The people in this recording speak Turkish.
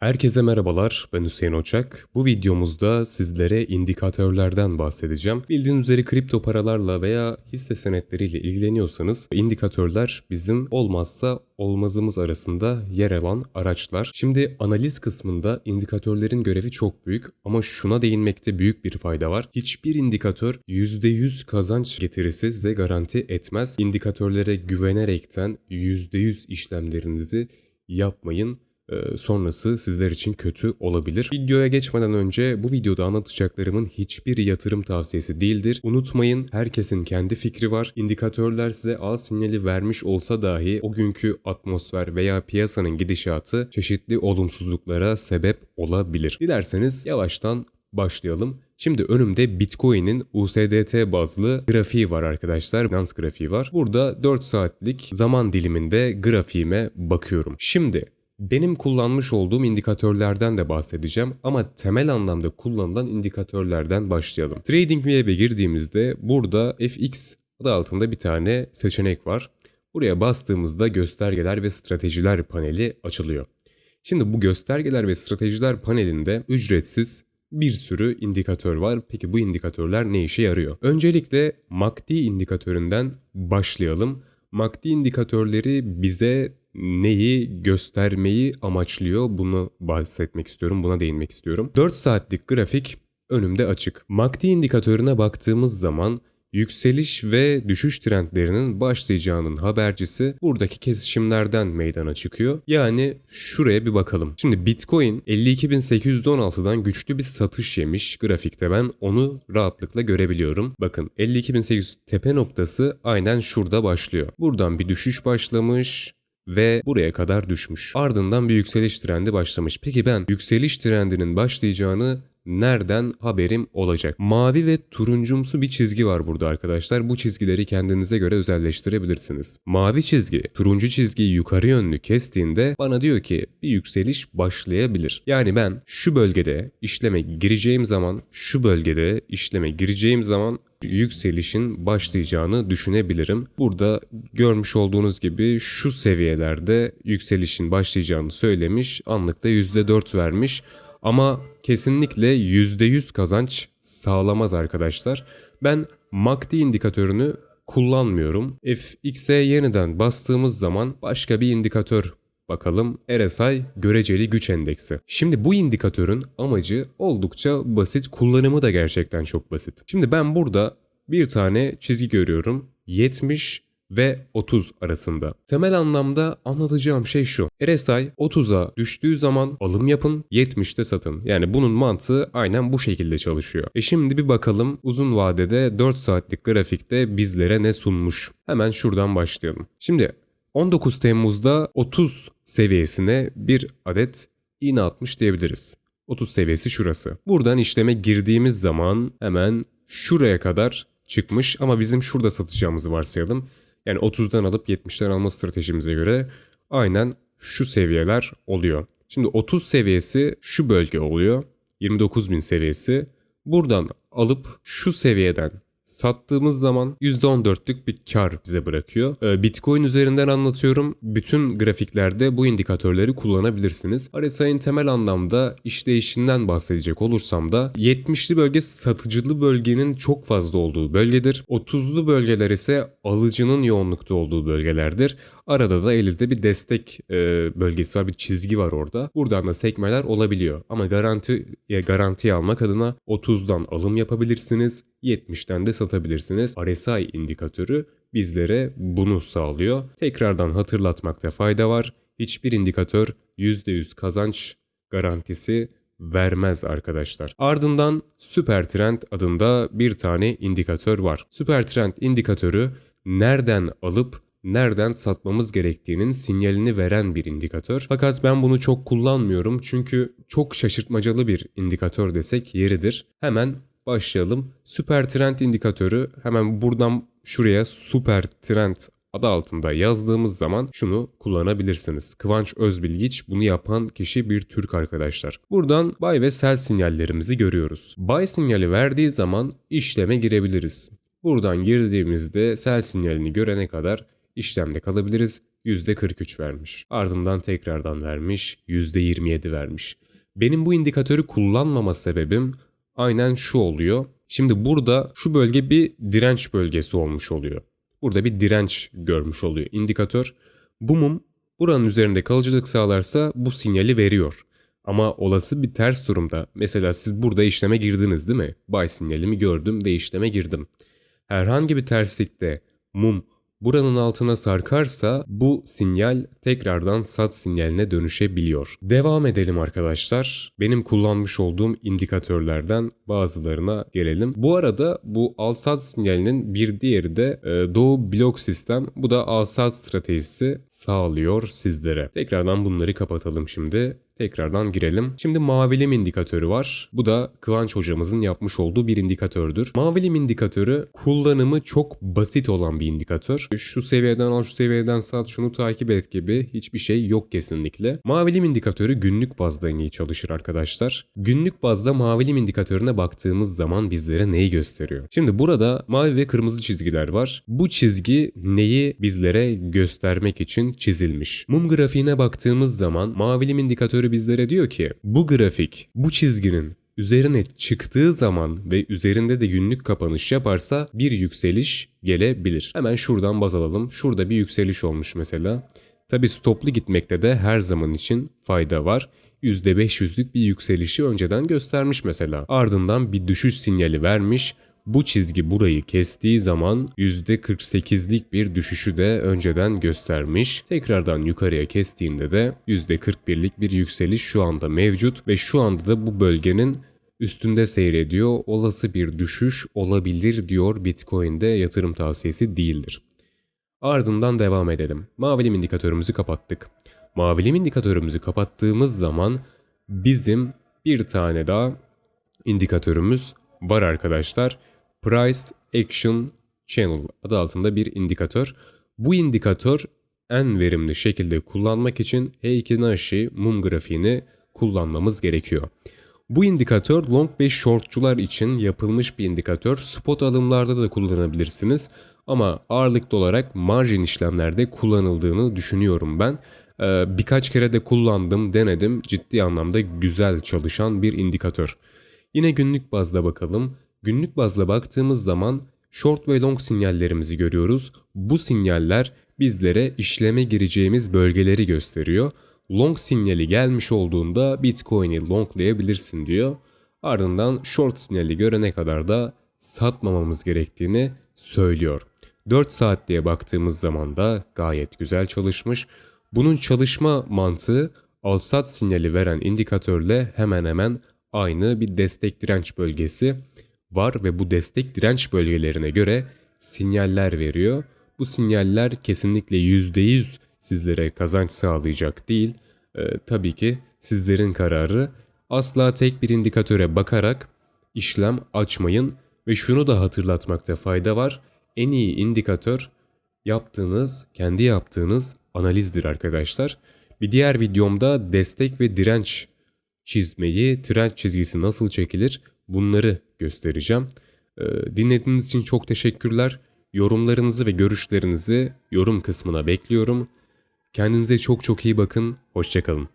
Herkese merhabalar, ben Hüseyin Oçak. Bu videomuzda sizlere indikatörlerden bahsedeceğim. Bildiğiniz üzere kripto paralarla veya hisse senetleriyle ilgileniyorsanız indikatörler bizim olmazsa olmazımız arasında yer alan araçlar. Şimdi analiz kısmında indikatörlerin görevi çok büyük ama şuna değinmekte büyük bir fayda var. Hiçbir indikatör %100 kazanç getirisi size garanti etmez. İndikatörlere güvenerekten %100 işlemlerinizi yapmayın. Ee, sonrası sizler için kötü olabilir. Videoya geçmeden önce bu videoda anlatacaklarımın hiçbir yatırım tavsiyesi değildir. Unutmayın herkesin kendi fikri var. İndikatörler size al sinyali vermiş olsa dahi o günkü atmosfer veya piyasanın gidişatı çeşitli olumsuzluklara sebep olabilir. Dilerseniz yavaştan başlayalım. Şimdi önümde Bitcoin'in USDT bazlı grafiği var arkadaşlar. Finans grafiği var. Burada 4 saatlik zaman diliminde grafiğime bakıyorum. Şimdi benim kullanmış olduğum indikatörlerden de bahsedeceğim ama temel anlamda kullanılan indikatörlerden başlayalım. TradingView'e girdiğimizde burada FX adı altında bir tane seçenek var. Buraya bastığımızda göstergeler ve stratejiler paneli açılıyor. Şimdi bu göstergeler ve stratejiler panelinde ücretsiz bir sürü indikatör var. Peki bu indikatörler ne işe yarıyor? Öncelikle MACD indikatöründen başlayalım. MACD indikatörleri bize neyi göstermeyi amaçlıyor bunu bahsetmek istiyorum, buna değinmek istiyorum. 4 saatlik grafik önümde açık. MACD indikatörüne baktığımız zaman yükseliş ve düşüş trendlerinin başlayacağının habercisi buradaki kesişimlerden meydana çıkıyor. Yani şuraya bir bakalım. Şimdi Bitcoin 52.816'dan güçlü bir satış yemiş grafikte ben onu rahatlıkla görebiliyorum. Bakın 52.800 tepe noktası aynen şurada başlıyor. Buradan bir düşüş başlamış ve buraya kadar düşmüş. Ardından bir yükseliş trendi başlamış. Peki ben yükseliş trendinin başlayacağını nereden haberim olacak? Mavi ve turuncumsu bir çizgi var burada arkadaşlar. Bu çizgileri kendinize göre özelleştirebilirsiniz. Mavi çizgi, turuncu çizgiyi yukarı yönlü kestiğinde bana diyor ki bir yükseliş başlayabilir. Yani ben şu bölgede işleme gireceğim zaman, şu bölgede işleme gireceğim zaman yükselişin başlayacağını düşünebilirim. Burada görmüş olduğunuz gibi şu seviyelerde yükselişin başlayacağını söylemiş. Anlıkta %4 vermiş. Ama kesinlikle %100 kazanç sağlamaz arkadaşlar. Ben MACD indikatörünü kullanmıyorum. FX'e yeniden bastığımız zaman başka bir indikatör Bakalım RSI göreceli güç endeksi. Şimdi bu indikatörün amacı oldukça basit, kullanımı da gerçekten çok basit. Şimdi ben burada bir tane çizgi görüyorum. 70 ve 30 arasında. Temel anlamda anlatacağım şey şu. RSI 30'a düştüğü zaman alım yapın, 70'te satın. Yani bunun mantığı aynen bu şekilde çalışıyor. E şimdi bir bakalım uzun vadede 4 saatlik grafikte bizlere ne sunmuş. Hemen şuradan başlayalım. Şimdi 19 Temmuz'da 30 seviyesine bir adet iğne atmış diyebiliriz. 30 seviyesi şurası. Buradan işleme girdiğimiz zaman hemen şuraya kadar çıkmış ama bizim şurada satacağımızı varsayalım. Yani 30'dan alıp 70'ten alma stratejimize göre aynen şu seviyeler oluyor. Şimdi 30 seviyesi şu bölge oluyor. 29.000 seviyesi. Buradan alıp şu seviyeden sattığımız zaman %14'lük bir kar bize bırakıyor. Ee, Bitcoin üzerinden anlatıyorum. Bütün grafiklerde bu indikatörleri kullanabilirsiniz. RSI'nin temel anlamda işleyişinden bahsedecek olursam da 70'li bölge satıcılı bölgenin çok fazla olduğu bölgedir. 30'lu bölgeler ise alıcının yoğunlukta olduğu bölgelerdir. Arada da elde bir destek e, bölgesi var, bir çizgi var orada. Buradan da sekmeler olabiliyor. Ama garanti garantiye almak adına 30'dan alım yapabilirsiniz, 70'ten de satabilirsiniz. RSI indikatörü bizlere bunu sağlıyor. Tekrardan hatırlatmakta fayda var. Hiçbir indikatör %100 kazanç garantisi vermez arkadaşlar. Ardından Süper Trend adında bir tane indikatör var. Süper Trend indikatörü nereden alıp nereden satmamız gerektiğinin sinyalini veren bir indikatör. Fakat ben bunu çok kullanmıyorum çünkü çok şaşırtmacalı bir indikatör desek yeridir. Hemen başlayalım. Süper trend indikatörü hemen buradan şuraya süper trend adı altında yazdığımız zaman şunu kullanabilirsiniz. Kıvanç Özbilgiç bunu yapan kişi bir Türk arkadaşlar. Buradan buy ve sell sinyallerimizi görüyoruz. Buy sinyali verdiği zaman işleme girebiliriz. Buradan girdiğimizde sell sinyalini görene kadar işlemde kalabiliriz. %43 vermiş. Ardından tekrardan vermiş, %27 vermiş. Benim bu indikatörü kullanmama sebebim aynen şu oluyor. Şimdi burada şu bölge bir direnç bölgesi olmuş oluyor. Burada bir direnç görmüş oluyor indikatör. Bu mum buranın üzerinde kalıcılık sağlarsa bu sinyali veriyor. Ama olası bir ters durumda mesela siz burada işleme girdiniz değil mi? Buy sinyalimi gördüm de işleme girdim. Herhangi bir terslikte mum buranın altına sarkarsa bu sinyal tekrardan sat sinyaline dönüşebiliyor. Devam edelim arkadaşlar. Benim kullanmış olduğum indikatörlerden bazılarına gelelim. Bu arada bu al sat sinyalinin bir diğeri de e, Doğu blok sistem. Bu da al sat stratejisi sağlıyor sizlere. Tekrardan bunları kapatalım şimdi tekrardan girelim. Şimdi mavilim indikatörü var. Bu da Kıvanç hocamızın yapmış olduğu bir indikatördür. Mavilim indikatörü kullanımı çok basit olan bir indikatör. Şu seviyeden al, şu seviyeden sat, şunu takip et gibi hiçbir şey yok kesinlikle. Mavilim indikatörü günlük bazda en iyi çalışır arkadaşlar. Günlük bazda mavilim indikatörüne baktığımız zaman bizlere neyi gösteriyor? Şimdi burada mavi ve kırmızı çizgiler var. Bu çizgi neyi bizlere göstermek için çizilmiş? Mum grafiğine baktığımız zaman mavilim indikatörü bizlere diyor ki bu grafik bu çizginin üzerine çıktığı zaman ve üzerinde de günlük kapanış yaparsa bir yükseliş gelebilir. Hemen şuradan baz alalım. Şurada bir yükseliş olmuş mesela. Tabi stoplu gitmekte de her zaman için fayda var. %500'lük bir yükselişi önceden göstermiş mesela. Ardından bir düşüş sinyali vermiş. Bu çizgi burayı kestiği zaman %48'lik bir düşüşü de önceden göstermiş. Tekrardan yukarıya kestiğinde de %41'lik bir yükseliş şu anda mevcut ve şu anda da bu bölgenin üstünde seyrediyor. Olası bir düşüş olabilir diyor Bitcoin'de yatırım tavsiyesi değildir. Ardından devam edelim. Mavilim indikatörümüzü kapattık. Mavilim indikatörümüzü kapattığımız zaman bizim bir tane daha indikatörümüz var arkadaşlar. Price Action Channel adı altında bir indikatör. Bu indikatör en verimli şekilde kullanmak için Heikin-Ashi mum grafiğini kullanmamız gerekiyor. Bu indikatör long ve shortçular için yapılmış bir indikatör. Spot alımlarda da kullanabilirsiniz ama ağırlıklı olarak margin işlemlerde kullanıldığını düşünüyorum ben. Ee, birkaç kere de kullandım, denedim. Ciddi anlamda güzel çalışan bir indikatör. Yine günlük bazda bakalım. Günlük bazda baktığımız zaman short ve long sinyallerimizi görüyoruz. Bu sinyaller bizlere işleme gireceğimiz bölgeleri gösteriyor. Long sinyali gelmiş olduğunda Bitcoin'i longlayabilirsin diyor. Ardından short sinyali görene kadar da satmamamız gerektiğini söylüyor. 4 saat diye baktığımız zaman da gayet güzel çalışmış. Bunun çalışma mantığı al sat sinyali veren indikatörle hemen hemen aynı bir destek direnç bölgesi var ve bu destek direnç bölgelerine göre sinyaller veriyor. Bu sinyaller kesinlikle %100 sizlere kazanç sağlayacak değil. Ee, tabii ki sizlerin kararı. Asla tek bir indikatöre bakarak işlem açmayın ve şunu da hatırlatmakta fayda var. En iyi indikatör yaptığınız, kendi yaptığınız analizdir arkadaşlar. Bir diğer videomda destek ve direnç çizmeyi, trend çizgisi nasıl çekilir bunları göstereceğim. Ee, dinlediğiniz için çok teşekkürler. Yorumlarınızı ve görüşlerinizi yorum kısmına bekliyorum. Kendinize çok çok iyi bakın. Hoşçakalın.